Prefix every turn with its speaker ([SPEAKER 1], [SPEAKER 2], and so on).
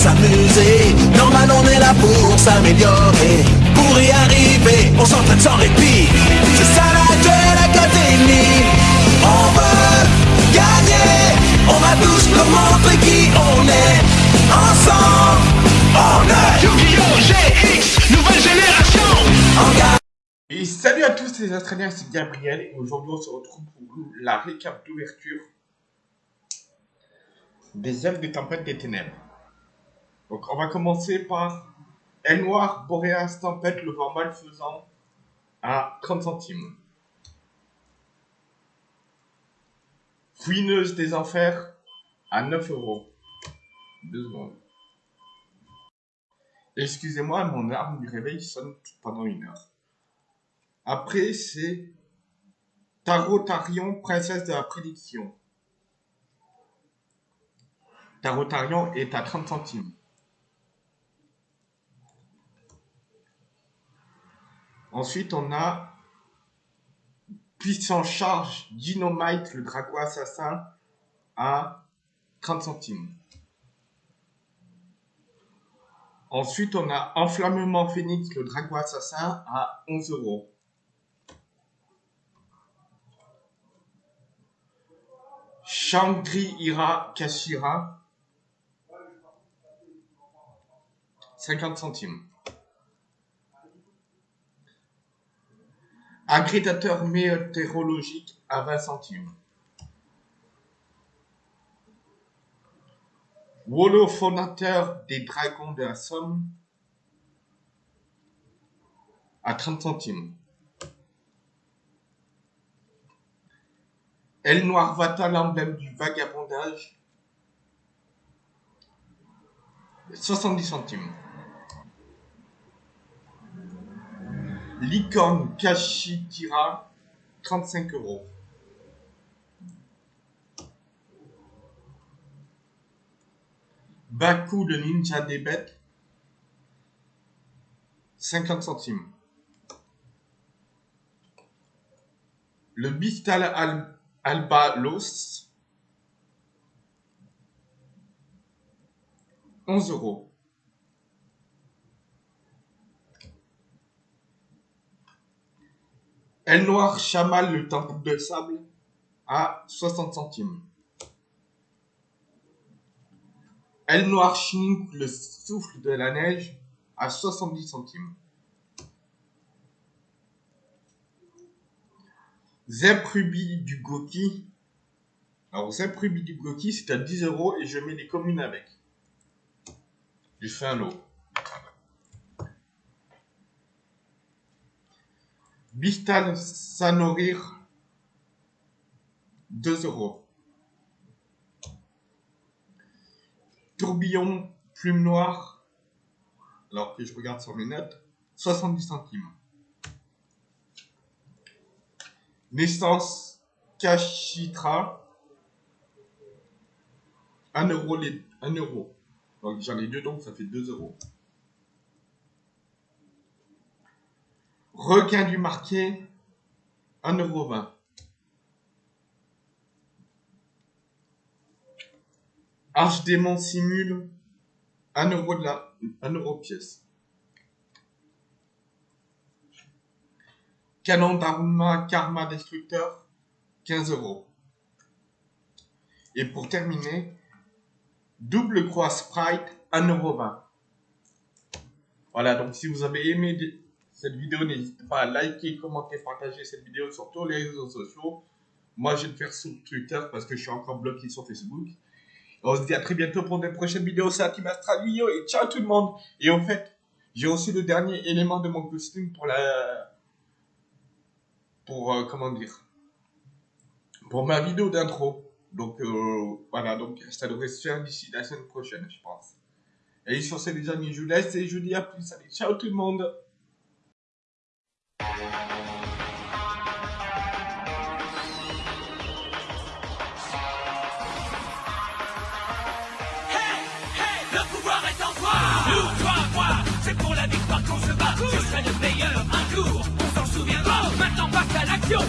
[SPEAKER 1] s'amuser. Normal, on est là pour s'améliorer. Pour y arriver, on s'entraîne sans répit. C'est ça la Duel Academy. On veut gagner. On va tous nous montrer qui on est. Ensemble, on est
[SPEAKER 2] Yu-Gi-Oh! GX, nouvelle génération
[SPEAKER 1] en gagne.
[SPEAKER 3] Et salut à tous les Australiens, c'est Gabriel et aujourd'hui on se retrouve pour la récap d'ouverture des œuvres des tempêtes des ténèbres. Donc on va commencer par El Noir, Boreas, Tempête, le vent malfaisant à 30 centimes. Fouineuse des enfers à 9 euros. Deux secondes. Excusez-moi, mon arme du réveil sonne pendant une heure. Après, c'est Tarotarion, princesse de la prédiction. Tarotarion est à 30 centimes. Ensuite, on a Puissant Charge, Dynamite, le dragon assassin, à 30 centimes. Ensuite, on a Enflammement Phoenix, le dragon assassin, à 11 euros. Shangri-Ira Kashira, 50 centimes. Agrégateur météorologique à 20 centimes. Wolophonateur des dragons de la Somme à 30 centimes. El Noir Vata, l'emblème du vagabondage, 70 centimes. Licorne Kashitira, 35 euros. Baku, le ninja des bêtes, 50 centimes. Le Bistal Al Alba Los, 11 euros. El Noir Chamal, le temple de sable, à 60 centimes. El Noir Schmink, le souffle de la neige, à 70 centimes. Zep Ruby du Goki. Alors, Zep Ruby du Goki, c'est à 10 euros et je mets les communes avec. Je fais un lot. Bistal Sanorir, 2 euros. Tourbillon Plume Noire, alors que je regarde sur mes notes, 70 centimes. Naissance Kashitra, 1 euro. Les, 1 euro. Donc j'en ai deux, donc ça fait 2 euros. Requin du marqué, 1 euro 20. Arche démon simule, 1 euro de la, 1 euro pièce. Canon d'Aruma Karma Destructeur, 15 euros. Et pour terminer, double croix Sprite, 1 euro 20. Voilà, donc si vous avez aimé cette vidéo, n'hésitez pas à liker, commenter, partager cette vidéo sur tous les réseaux sociaux. Moi, je vais le faire sur Twitter parce que je suis encore bloqué sur Facebook. On se dit à très bientôt pour des prochaines vidéos. C'est Team Astralio et ciao tout le monde. Et en fait, j'ai aussi le dernier élément de mon costume pour la... Pour, euh, comment dire Pour ma vidéo d'intro. Donc, euh, voilà. Donc, ça devrait se faire d'ici la semaine prochaine, je pense. Et sur ce, les amis, je vous laisse et je vous dis à plus. Allez, ciao tout le monde
[SPEAKER 2] Hey, hey, le pouvoir est en toi Nous, toi, moi, c'est pour la victoire qu'on se bat. Je serai le meilleur un jour, on s'en souviendra. Maintenant passe à l'action,